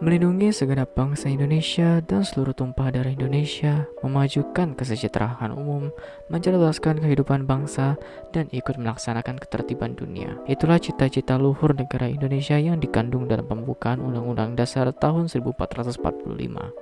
melindungi segenap bangsa Indonesia dan seluruh tumpah darah Indonesia, memajukan kesejahteraan umum, mencerdaskan kehidupan bangsa, dan ikut melaksanakan ketertiban dunia. Itulah cita-cita luhur negara Indonesia yang dikandung dalam pembukaan Undang-Undang Dasar tahun 1445.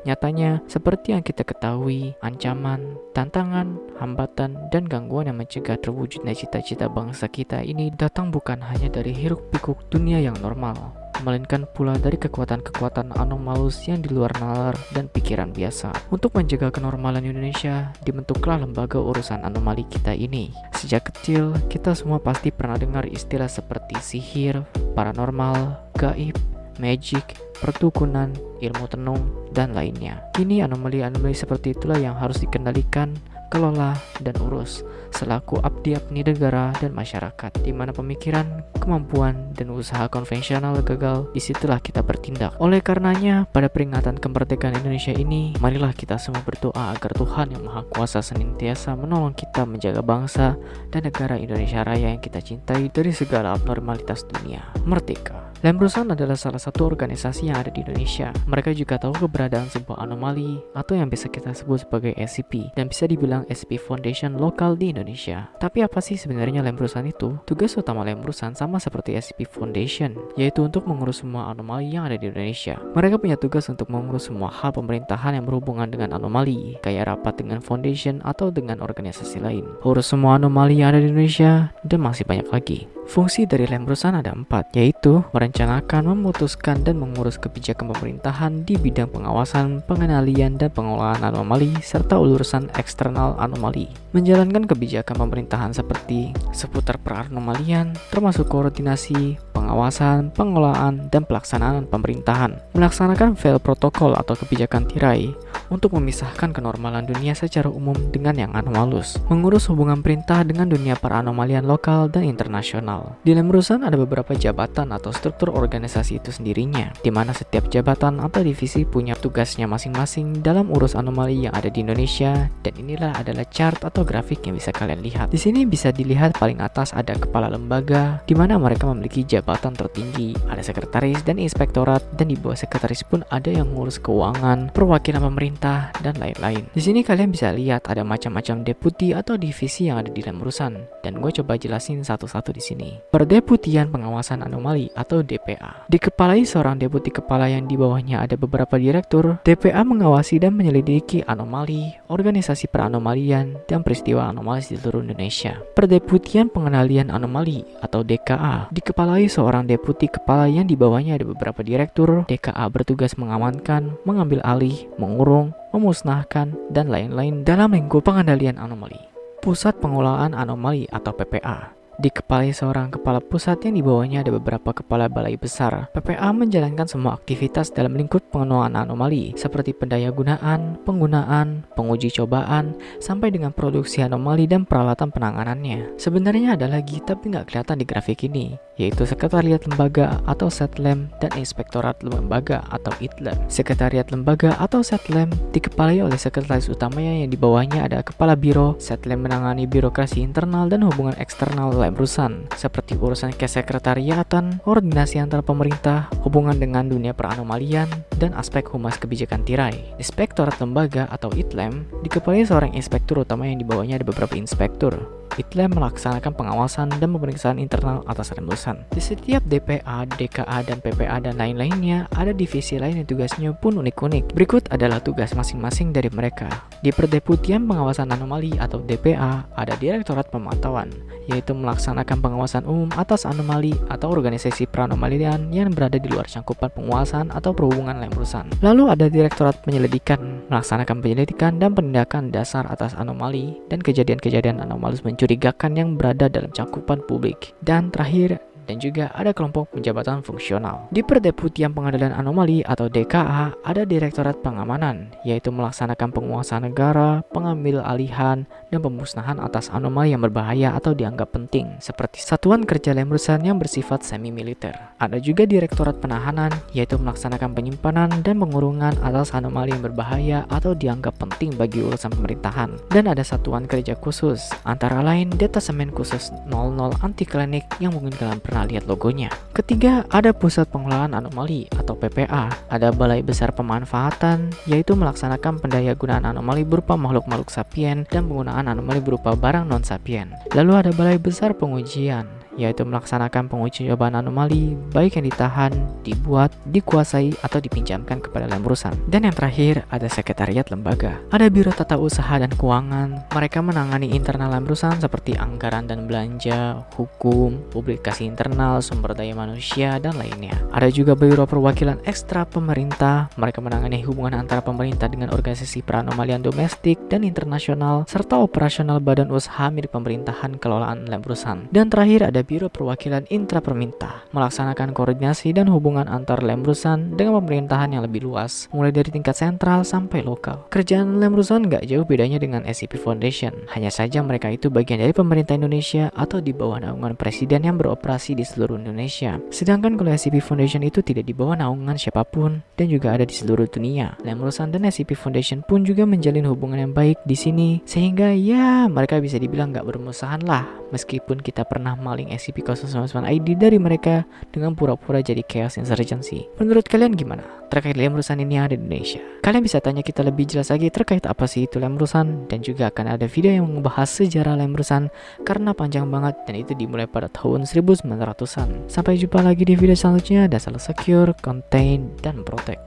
Nyatanya, seperti yang kita ketahui, ancaman, tantangan, hambatan, dan gangguan yang mencegah terwujudnya cita-cita bangsa kita ini datang bukan hanya dari hiruk-pikuk dunia yang normal, melainkan pula dari kekuatan-kekuatan anomalus yang di luar nalar dan pikiran biasa. Untuk menjaga kenormalan Indonesia, dibentuklah lembaga urusan anomali kita ini. Sejak kecil, kita semua pasti pernah dengar istilah seperti sihir, paranormal, gaib, magic, pertukunan, ilmu tenung, dan lainnya. Ini anomali-anomali seperti itulah yang harus dikendalikan kelola, dan urus selaku abdi-abdi negara dan masyarakat di mana pemikiran, kemampuan, dan usaha konvensional gagal, di situlah kita bertindak. Oleh karenanya, pada peringatan kemerdekaan Indonesia ini, marilah kita semua berdoa agar Tuhan Yang Maha Kuasa senantiasa menolong kita menjaga bangsa dan negara Indonesia Raya yang kita cintai dari segala abnormalitas dunia. Merdeka! Lembrusan adalah salah satu organisasi yang ada di Indonesia. Mereka juga tahu keberadaan sebuah anomali atau yang bisa kita sebut sebagai SCP dan bisa dibilang SCP Foundation lokal di Indonesia. Tapi apa sih sebenarnya Lembrusan itu? Tugas utama Lembrusan sama seperti SCP Foundation, yaitu untuk mengurus semua anomali yang ada di Indonesia. Mereka punya tugas untuk mengurus semua hal pemerintahan yang berhubungan dengan anomali, kayak rapat dengan foundation atau dengan organisasi lain. Urus semua anomali yang ada di Indonesia dan masih banyak lagi. Fungsi dari Lembrusan ada empat, yaitu merencanakan, memutuskan, dan mengurus kebijakan pemerintahan di bidang pengawasan, pengendalian, dan pengelolaan anomali, serta urusan eksternal anomali. Menjalankan kebijakan pemerintahan seperti seputar peranomalian, termasuk koordinasi, pengawasan, pengelolaan, dan pelaksanaan pemerintahan. Melaksanakan fail protokol atau kebijakan tirai untuk memisahkan kenormalan dunia secara umum dengan yang anomalus. Mengurus hubungan perintah dengan dunia peranomalian lokal dan internasional. Di Lemrusan ada beberapa jabatan atau struktur organisasi itu sendirinya, di mana setiap jabatan atau divisi punya tugasnya masing-masing dalam urus anomali yang ada di Indonesia, dan inilah adalah chart atau grafik yang bisa kalian lihat. Di sini bisa dilihat paling atas ada kepala lembaga, di mana mereka memiliki jabatan tertinggi, ada sekretaris dan inspektorat, dan di bawah sekretaris pun ada yang ngurus keuangan, perwakilan pemerintah, dan lain-lain. Di sini kalian bisa lihat ada macam-macam deputi atau divisi yang ada di Lemrusan, dan gue coba jelasin satu-satu di sini. Perdeputian Pengawasan Anomali atau DPA. Dikepalai seorang deputi kepala yang di bawahnya ada beberapa direktur, DPA mengawasi dan menyelidiki anomali, organisasi peranomalian, dan peristiwa anomali di seluruh Indonesia. Perdeputian Pengendalian Anomali atau DKA. Dikepalai seorang deputi kepala yang di bawahnya ada beberapa direktur, DKA bertugas mengamankan, mengambil alih, mengurung, memusnahkan, dan lain-lain dalam lingkup pengendalian anomali. Pusat Pengelolaan Anomali atau PPA Dikepalai seorang kepala pusat yang di bawahnya ada beberapa kepala balai besar. PPA menjalankan semua aktivitas dalam lingkup pengelolaan anomali, seperti pendaya gunaan, penggunaan, penguji cobaan, sampai dengan produksi anomali dan peralatan penanganannya. Sebenarnya ada lagi, tapi nggak kelihatan di grafik ini, yaitu Sekretariat Lembaga atau Setlem dan Inspektorat Lembaga atau ITLEM. Sekretariat Lembaga atau Setlem dikepalai oleh sekretaris utamanya yang di bawahnya ada Kepala Biro, Setlem menangani birokrasi internal dan hubungan eksternal urusan seperti urusan kesekretariatan, koordinasi antar pemerintah, hubungan dengan dunia peranomalian, dan aspek humas kebijakan tirai. Inspektorat lembaga atau ITLEM dikepalai seorang inspektur utama yang di bawahnya ada beberapa inspektur. ITLEM melaksanakan pengawasan dan pemeriksaan internal atas rembusan. Di setiap DPA, DKA, dan PPA dan lain-lainnya, ada divisi lain yang tugasnya pun unik-unik. Berikut adalah tugas masing-masing dari mereka. Di Perdeputian Pengawasan Anomali atau DPA, ada Direktorat Pemantauan, yaitu melaksanakan pengawasan umum atas anomali atau organisasi peranomalian yang berada di luar cangkupan penguasaan atau perhubungan lemrusan. Lalu ada Direktorat Penyelidikan, melaksanakan penyelidikan dan penindakan dasar atas anomali dan kejadian-kejadian anomalus mencuri mencurigakan yang berada dalam cakupan publik. Dan terakhir, dan juga ada kelompok penjabatan fungsional. Di Perdeputian Pengadilan Anomali atau DKA ada Direktorat Pengamanan, yaitu melaksanakan penguasaan negara, pengambil alihan, dan pemusnahan atas anomali yang berbahaya atau dianggap penting, seperti Satuan Kerja Lemrusan yang bersifat semi-militer. Ada juga Direktorat Penahanan, yaitu melaksanakan penyimpanan dan pengurungan atas anomali yang berbahaya atau dianggap penting bagi urusan pemerintahan. Dan ada Satuan Kerja Khusus, antara lain Detasemen Khusus 00 Anti Klinik yang mungkin kalian pernah lihat logonya. Ketiga, ada Pusat Pengelolaan Anomali atau PPA. Ada Balai Besar Pemanfaatan, yaitu melaksanakan pendaya gunaan anomali berupa makhluk-makhluk sapien dan penggunaan anomali berupa barang non-sapien. Lalu ada Balai Besar Pengujian, yaitu melaksanakan pengujian jawaban anomali baik yang ditahan, dibuat, dikuasai, atau dipinjamkan kepada Lembrusan. Dan yang terakhir, ada sekretariat lembaga. Ada Biro Tata Usaha dan Keuangan. Mereka menangani internal Lembrusan seperti anggaran dan belanja, hukum, publikasi internal, sumber daya manusia, dan lainnya. Ada juga Biro Perwakilan Ekstra Pemerintah. Mereka menangani hubungan antara pemerintah dengan organisasi peranomalian domestik dan internasional, serta operasional badan usaha milik pemerintahan kelolaan Lembrusan. Dan terakhir ada Biro Perwakilan Intraperminta melaksanakan koordinasi dan hubungan antar Lemrusan dengan pemerintahan yang lebih luas, mulai dari tingkat sentral sampai lokal. Kerjaan Lemrusan nggak jauh bedanya dengan SCP Foundation, hanya saja mereka itu bagian dari pemerintah Indonesia atau di bawah naungan presiden yang beroperasi di seluruh Indonesia. Sedangkan kalau SCP Foundation itu tidak di bawah naungan siapa pun dan juga ada di seluruh dunia. Lemrusan dan SCP Foundation pun juga menjalin hubungan yang baik di sini, sehingga ya mereka bisa dibilang nggak bermusuhan lah, meskipun kita pernah maling SCP-099 ID dari mereka dengan pura-pura jadi Chaos Insurgency. Menurut kalian gimana terkait Lemrusan ini ada di Indonesia? Kalian bisa tanya kita lebih jelas lagi terkait apa sih itu Lemrusan dan juga akan ada video yang membahas sejarah Lemrusan karena panjang banget dan itu dimulai pada tahun 1900-an. Sampai jumpa lagi di video selanjutnya dan selalu secure, contain, dan protect.